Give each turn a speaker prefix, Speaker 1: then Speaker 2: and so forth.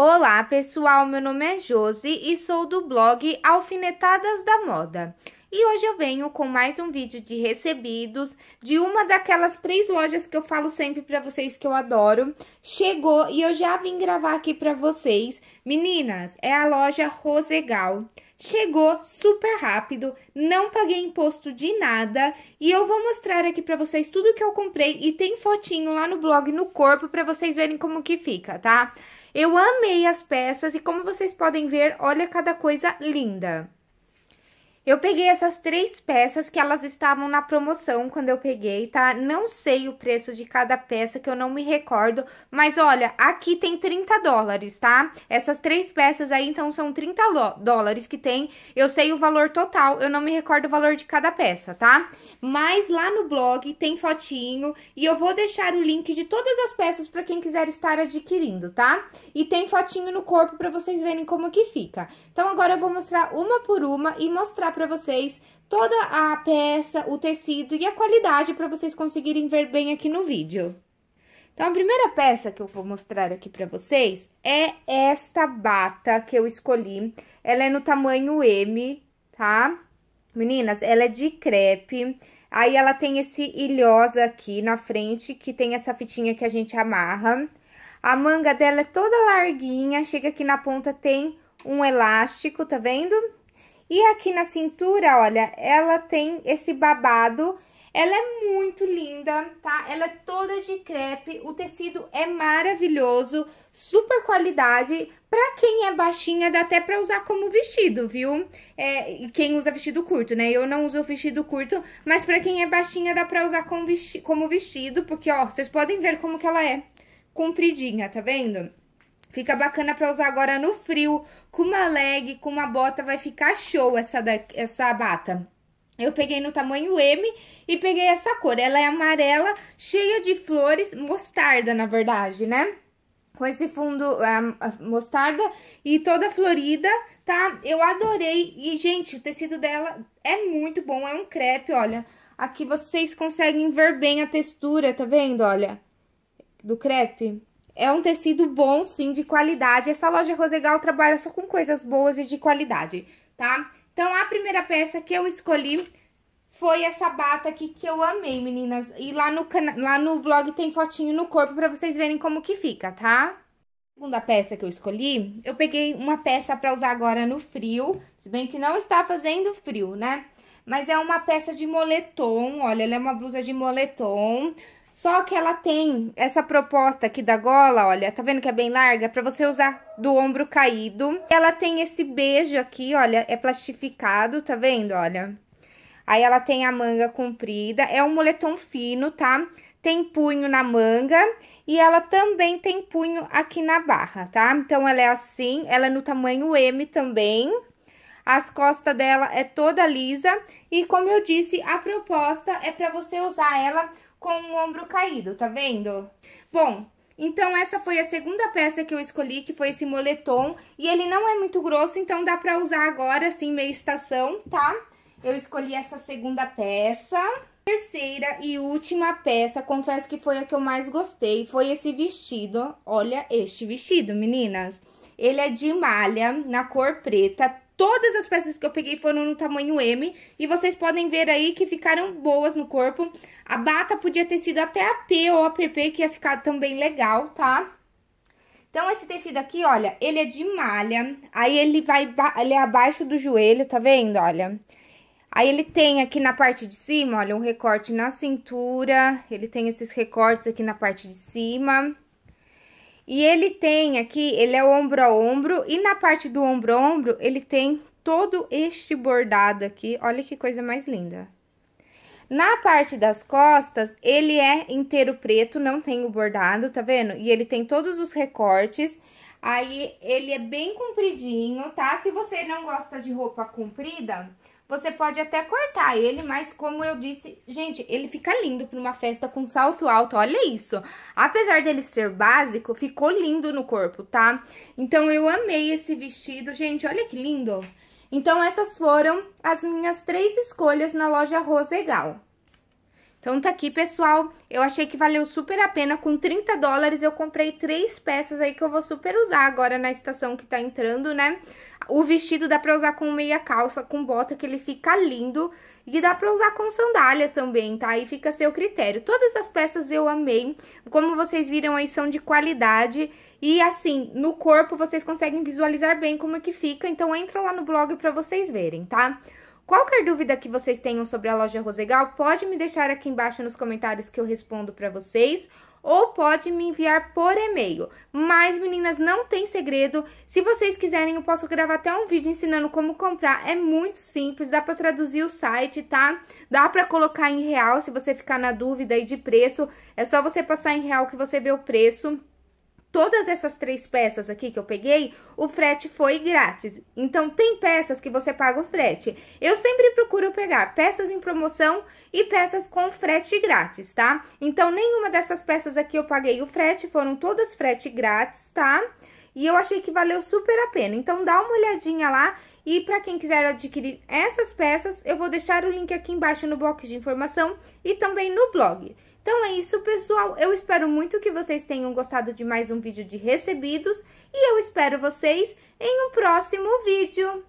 Speaker 1: Olá, pessoal. Meu nome é Josi e sou do blog Alfinetadas da Moda. E hoje eu venho com mais um vídeo de recebidos de uma daquelas três lojas que eu falo sempre pra vocês que eu adoro. Chegou e eu já vim gravar aqui pra vocês. Meninas, é a loja Rosegal. Chegou super rápido, não paguei imposto de nada e eu vou mostrar aqui pra vocês tudo que eu comprei e tem fotinho lá no blog no corpo pra vocês verem como que fica, tá? Eu amei as peças e como vocês podem ver, olha cada coisa linda. Eu peguei essas três peças que elas estavam na promoção quando eu peguei, tá? Não sei o preço de cada peça, que eu não me recordo, mas olha, aqui tem 30 dólares, tá? Essas três peças aí, então, são 30 dólares que tem. Eu sei o valor total, eu não me recordo o valor de cada peça, tá? Mas lá no blog tem fotinho e eu vou deixar o link de todas as peças para quem quiser estar adquirindo, tá? E tem fotinho no corpo para vocês verem como que fica. Então, agora eu vou mostrar uma por uma e mostrar para vocês toda a peça, o tecido e a qualidade para vocês conseguirem ver bem aqui no vídeo. Então, a primeira peça que eu vou mostrar aqui para vocês é esta bata que eu escolhi. Ela é no tamanho M, tá? Meninas, ela é de crepe. Aí, ela tem esse ilhosa aqui na frente, que tem essa fitinha que a gente amarra. A manga dela é toda larguinha, chega aqui na ponta, tem um elástico, tá vendo? E aqui na cintura, olha, ela tem esse babado, ela é muito linda, tá? Ela é toda de crepe, o tecido é maravilhoso, super qualidade. Pra quem é baixinha, dá até pra usar como vestido, viu? É, quem usa vestido curto, né? Eu não uso vestido curto, mas pra quem é baixinha, dá pra usar como vestido, porque, ó, vocês podem ver como que ela é compridinha, tá vendo? Fica bacana pra usar agora no frio, com uma leg, com uma bota, vai ficar show essa, da, essa bata. Eu peguei no tamanho M e peguei essa cor. Ela é amarela, cheia de flores, mostarda, na verdade, né? Com esse fundo uh, mostarda e toda florida, tá? Eu adorei. E, gente, o tecido dela é muito bom, é um crepe, olha. Aqui vocês conseguem ver bem a textura, tá vendo, olha? Do crepe. É um tecido bom, sim, de qualidade. Essa loja Rosegal trabalha só com coisas boas e de qualidade, tá? Então, a primeira peça que eu escolhi foi essa bata aqui que eu amei, meninas. E lá no, lá no blog tem fotinho no corpo pra vocês verem como que fica, tá? Segunda peça que eu escolhi, eu peguei uma peça pra usar agora no frio, se bem que não está fazendo frio, né? Mas é uma peça de moletom, olha, ela é uma blusa de moletom, só que ela tem essa proposta aqui da gola, olha, tá vendo que é bem larga? Pra você usar do ombro caído. Ela tem esse beijo aqui, olha, é plastificado, tá vendo, olha? Aí ela tem a manga comprida, é um moletom fino, tá? Tem punho na manga e ela também tem punho aqui na barra, tá? Então, ela é assim, ela é no tamanho M também. As costas dela é toda lisa e, como eu disse, a proposta é pra você usar ela com o ombro caído, tá vendo? Bom, então essa foi a segunda peça que eu escolhi, que foi esse moletom. E ele não é muito grosso, então dá pra usar agora, assim, meia estação, tá? Eu escolhi essa segunda peça. Terceira e última peça, confesso que foi a que eu mais gostei, foi esse vestido. Olha este vestido, meninas. Ele é de malha, na cor preta, Todas as peças que eu peguei foram no tamanho M e vocês podem ver aí que ficaram boas no corpo. A bata podia ter sido até a P ou a PP, que ia ficar também legal, tá? Então, esse tecido aqui, olha, ele é de malha, aí ele vai, ele é abaixo do joelho, tá vendo, olha? Aí, ele tem aqui na parte de cima, olha, um recorte na cintura, ele tem esses recortes aqui na parte de cima. E ele tem aqui, ele é ombro a ombro, e na parte do ombro a ombro, ele tem todo este bordado aqui, olha que coisa mais linda. Na parte das costas, ele é inteiro preto, não tem o bordado, tá vendo? E ele tem todos os recortes, aí ele é bem compridinho, tá? Se você não gosta de roupa comprida, você pode até cortar ele, mas como eu disse, gente, ele fica lindo para uma festa com salto alto, olha isso. Apesar dele ser básico, ficou lindo no corpo, tá? Então, eu amei esse vestido, gente, olha que lindo. Então, essas foram as minhas três escolhas na loja Rosegal. Então tá aqui, pessoal, eu achei que valeu super a pena, com 30 dólares eu comprei três peças aí que eu vou super usar agora na estação que tá entrando, né? O vestido dá pra usar com meia calça, com bota, que ele fica lindo, e dá pra usar com sandália também, tá? Aí fica a seu critério. Todas as peças eu amei, como vocês viram aí são de qualidade, e assim, no corpo vocês conseguem visualizar bem como é que fica, então entra lá no blog pra vocês verem, tá? Qualquer dúvida que vocês tenham sobre a loja Rosegal, pode me deixar aqui embaixo nos comentários que eu respondo para vocês, ou pode me enviar por e-mail. Mas, meninas, não tem segredo. Se vocês quiserem, eu posso gravar até um vídeo ensinando como comprar. É muito simples, dá para traduzir o site, tá? Dá para colocar em real, se você ficar na dúvida aí de preço. É só você passar em real que você vê o preço todas essas três peças aqui que eu peguei, o frete foi grátis. Então, tem peças que você paga o frete. Eu sempre procuro pegar peças em promoção e peças com frete grátis, tá? Então, nenhuma dessas peças aqui eu paguei o frete, foram todas frete grátis, tá? E eu achei que valeu super a pena. Então, dá uma olhadinha lá e para quem quiser adquirir essas peças, eu vou deixar o link aqui embaixo no box de informação e também no blog. Então é isso, pessoal. Eu espero muito que vocês tenham gostado de mais um vídeo de recebidos e eu espero vocês em um próximo vídeo.